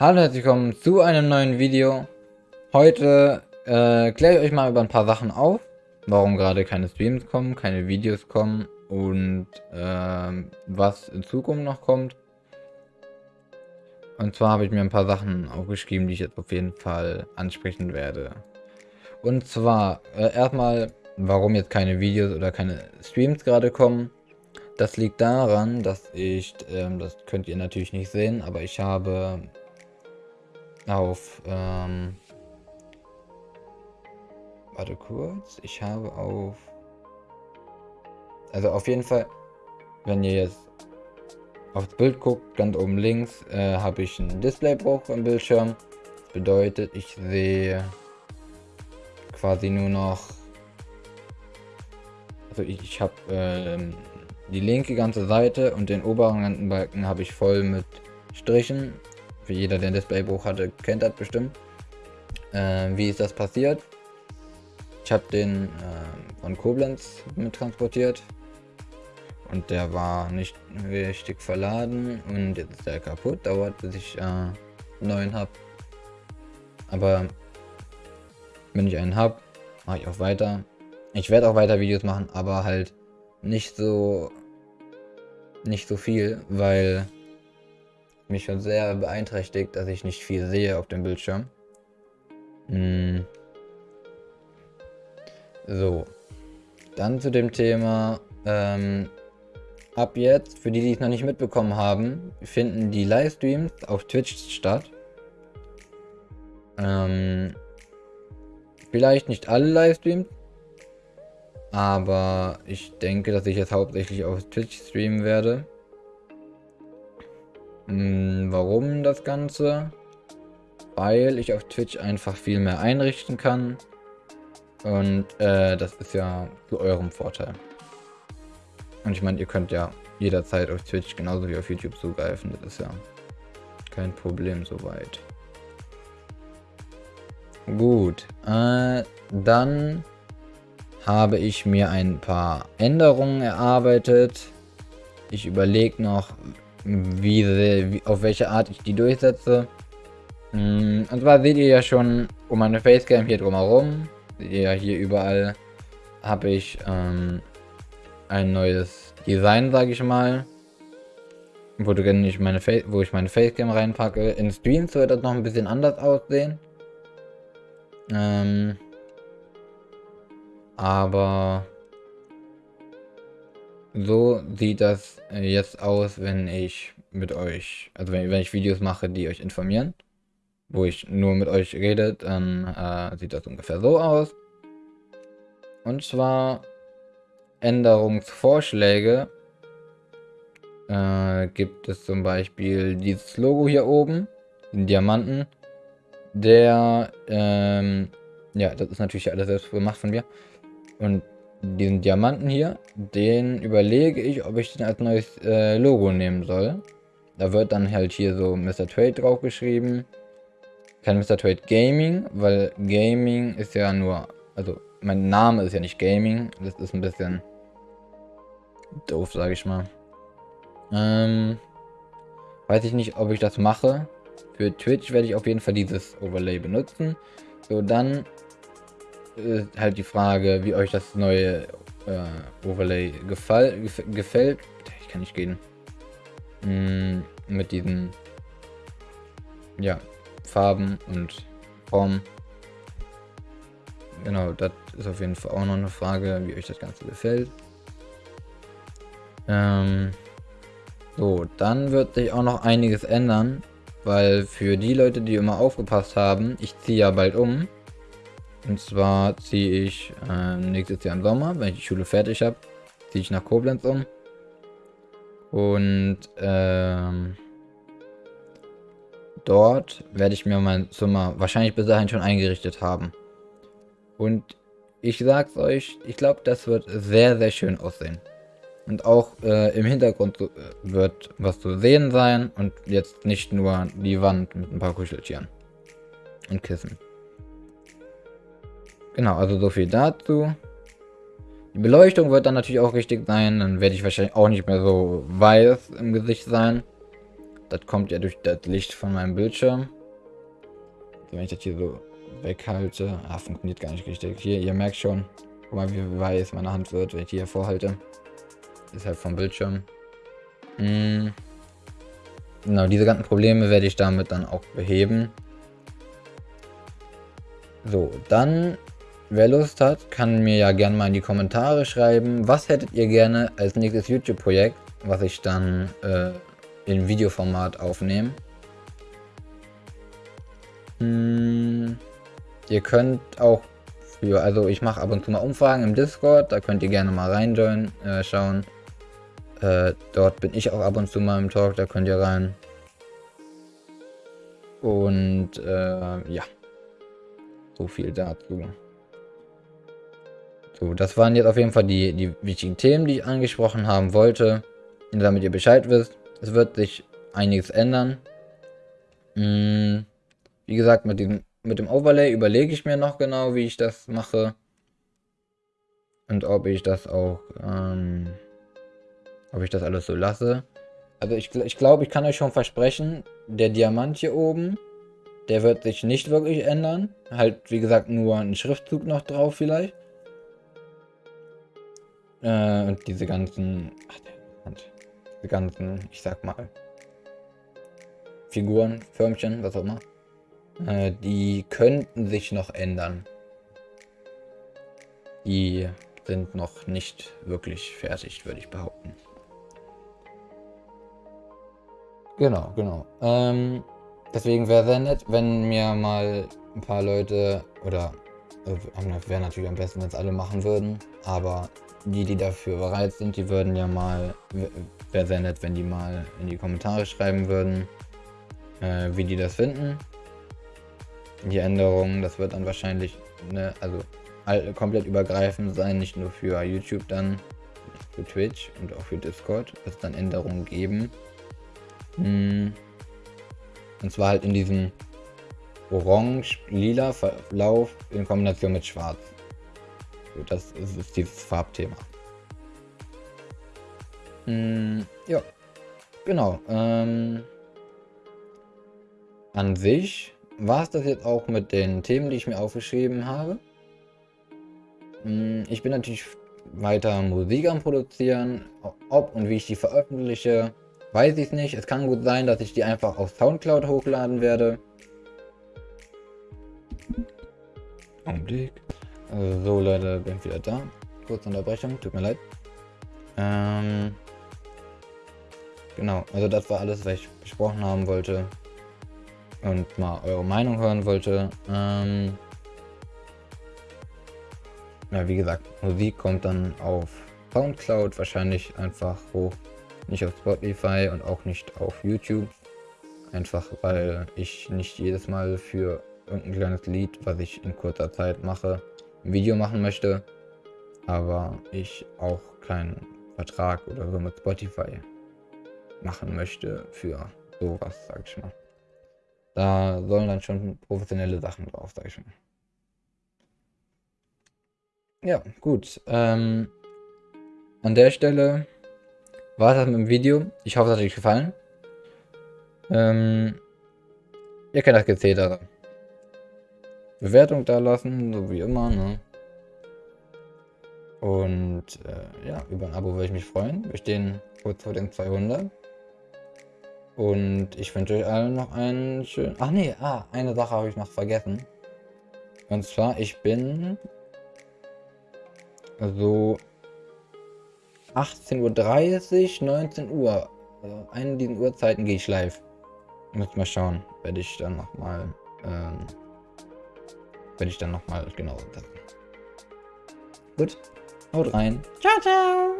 Hallo und herzlich willkommen zu einem neuen Video. Heute äh, kläre ich euch mal über ein paar Sachen auf, warum gerade keine Streams kommen, keine Videos kommen und äh, was in Zukunft noch kommt. Und zwar habe ich mir ein paar Sachen aufgeschrieben, die ich jetzt auf jeden Fall ansprechen werde. Und zwar äh, erstmal, warum jetzt keine Videos oder keine Streams gerade kommen. Das liegt daran, dass ich, ähm, das könnt ihr natürlich nicht sehen, aber ich habe auf, ähm, warte kurz, ich habe auf, also auf jeden Fall, wenn ihr jetzt aufs Bild guckt, ganz oben links, äh, habe ich einen Displaybruch im Bildschirm. Das bedeutet, ich sehe quasi nur noch, also ich, ich habe ähm, die linke ganze Seite und den oberen Balken habe ich voll mit Strichen für jeder, der ein Displaybruch hatte, kennt das bestimmt. Äh, wie ist das passiert? Ich habe den äh, von Koblenz mit transportiert und der war nicht richtig verladen und jetzt ist der kaputt. Dauert bis ich äh, neuen habe. Aber wenn ich einen habe, mache ich auch weiter. Ich werde auch weiter Videos machen, aber halt nicht so nicht so viel, weil mich schon sehr beeinträchtigt, dass ich nicht viel sehe auf dem Bildschirm. Hm. So. Dann zu dem Thema. Ähm, ab jetzt, für die, die es noch nicht mitbekommen haben, finden die Livestreams auf Twitch statt. Ähm, vielleicht nicht alle Livestreams, aber ich denke, dass ich jetzt hauptsächlich auf Twitch streamen werde. Hm, warum das Ganze? Weil ich auf Twitch einfach viel mehr einrichten kann. Und äh, das ist ja zu eurem Vorteil. Und ich meine, ihr könnt ja jederzeit auf Twitch genauso wie auf YouTube zugreifen. Das ist ja kein Problem soweit. Gut, äh, dann habe ich mir ein paar Änderungen erarbeitet. Ich überlege noch, wie, wie, auf welche Art ich die durchsetze. Mm, und zwar seht ihr ja schon um meine Facecam hier drumherum. Seht ihr ja hier überall habe ich ähm, ein neues Design, sage ich mal. Wo, ich meine wo ich meine Facecam reinpacke. In Streams wird das noch ein bisschen anders aussehen. Ähm, aber so sieht das jetzt aus, wenn ich mit euch, also wenn, wenn ich Videos mache, die euch informieren, wo ich nur mit euch rede, dann äh, sieht das ungefähr so aus. Und zwar Änderungsvorschläge äh, gibt es zum Beispiel dieses Logo hier oben, den Diamanten, der, ähm, ja, das ist natürlich alles selbst gemacht von mir. Und diesen Diamanten hier, den überlege ich, ob ich den als neues äh, Logo nehmen soll. Da wird dann halt hier so Mr. Trade drauf geschrieben. Kein Mr. Trade Gaming, weil Gaming ist ja nur, also mein Name ist ja nicht Gaming. Das ist ein bisschen doof, sage ich mal. Ähm, weiß ich nicht, ob ich das mache. Für Twitch werde ich auf jeden Fall dieses Overlay benutzen. So, dann äh, halt die Frage, wie euch das neue äh, Overlay gefall, gef gefällt. Ich kann nicht gehen. Mm, mit diesen ja, Farben und Formen. Genau, das ist auf jeden Fall auch noch eine Frage, wie euch das Ganze gefällt. Ähm, so, dann wird sich auch noch einiges ändern, weil für die Leute, die immer aufgepasst haben, ich ziehe ja bald um. Und zwar ziehe ich äh, nächstes Jahr im Sommer, wenn ich die Schule fertig habe, ziehe ich nach Koblenz um. Und ähm, dort werde ich mir mein Zimmer wahrscheinlich bis dahin schon eingerichtet haben. Und ich sag's euch, ich glaube, das wird sehr, sehr schön aussehen. Und auch äh, im Hintergrund äh, wird was zu sehen sein und jetzt nicht nur die Wand mit ein paar Kuscheltieren und Kissen. Genau, also so viel dazu. Die Beleuchtung wird dann natürlich auch richtig sein. Dann werde ich wahrscheinlich auch nicht mehr so weiß im Gesicht sein. Das kommt ja durch das Licht von meinem Bildschirm. Wenn ich das hier so weghalte. Ah, funktioniert gar nicht richtig. Hier, ihr merkt schon. Guck mal, wie weiß meine Hand wird, wenn ich die hier vorhalte. Ist halt vom Bildschirm. Hm. Genau, diese ganzen Probleme werde ich damit dann auch beheben. So, dann, wer Lust hat, kann mir ja gerne mal in die Kommentare schreiben, was hättet ihr gerne als nächstes YouTube-Projekt, was ich dann äh, in Videoformat aufnehme. Hm, ihr könnt auch für, also ich mache ab und zu mal Umfragen im Discord, da könnt ihr gerne mal reinjoinen, äh, schauen. Äh, dort bin ich auch ab und zu mal im Talk, da könnt ihr rein. Und äh, ja. So viel dazu. So, das waren jetzt auf jeden Fall die, die wichtigen Themen, die ich angesprochen haben wollte. Damit ihr Bescheid wisst, es wird sich einiges ändern. Hm, wie gesagt, mit, diesem, mit dem Overlay überlege ich mir noch genau, wie ich das mache. Und ob ich das auch, ähm, ob ich das alles so lasse. Also ich, ich glaube, ich kann euch schon versprechen, der Diamant hier oben, der wird sich nicht wirklich ändern. Halt, wie gesagt, nur ein Schriftzug noch drauf vielleicht. Äh, und diese ganzen... Ach, diese ganzen, ich sag mal... Figuren, Förmchen, was auch immer. Äh, die könnten sich noch ändern. Die sind noch nicht wirklich fertig, würde ich behaupten. Genau, genau. Ähm, Deswegen wäre sehr nett, wenn mir mal ein paar Leute, oder äh, wäre natürlich am besten, wenn es alle machen würden, aber die, die dafür bereit sind, die würden ja mal, wäre sehr nett, wenn die mal in die Kommentare schreiben würden, äh, wie die das finden. Die Änderungen, das wird dann wahrscheinlich, ne, also komplett übergreifend sein, nicht nur für YouTube dann, für Twitch und auch für Discord, wird es dann Änderungen geben. Hm. Und zwar halt in diesem orange-lila Verlauf in Kombination mit schwarz. Das ist, ist dieses Farbthema. Hm, ja, genau. Ähm, an sich war es das jetzt auch mit den Themen, die ich mir aufgeschrieben habe. Hm, ich bin natürlich weiter Musik am Produzieren. Ob und wie ich die veröffentliche, Weiß ich nicht. Es kann gut sein, dass ich die einfach auf Soundcloud hochladen werde. Augenblick. So, Leute, bin wieder da. Kurze Unterbrechung, tut mir leid. Ähm, genau, also das war alles, was ich besprochen haben wollte. Und mal eure Meinung hören wollte. Ähm, ja, wie gesagt, Musik kommt dann auf Soundcloud wahrscheinlich einfach hoch. Nicht auf Spotify und auch nicht auf YouTube. Einfach weil ich nicht jedes Mal für irgendein kleines Lied, was ich in kurzer Zeit mache, ein Video machen möchte. Aber ich auch keinen Vertrag oder so mit Spotify machen möchte für sowas, sag ich mal. Da sollen dann schon professionelle Sachen drauf, sag ich mal. Ja, gut. Ähm, an der Stelle war das mit dem Video. Ich hoffe, es hat euch gefallen. Ähm, ihr kennt das Gezähltere. Bewertung da lassen, so wie immer, ne? Und äh, ja, über ein Abo würde ich mich freuen. Wir stehen kurz vor den 200. Und ich wünsche euch allen noch einen schönen... Ach nee, ah, eine Sache habe ich noch vergessen. Und zwar, ich bin so 18.30 Uhr, 19 Uhr. Also eine dieser Uhrzeiten gehe ich live. Muss mal schauen. Werde ich dann nochmal. Ähm, werde ich dann nochmal genau. Gut. Haut rein. Ciao, ciao.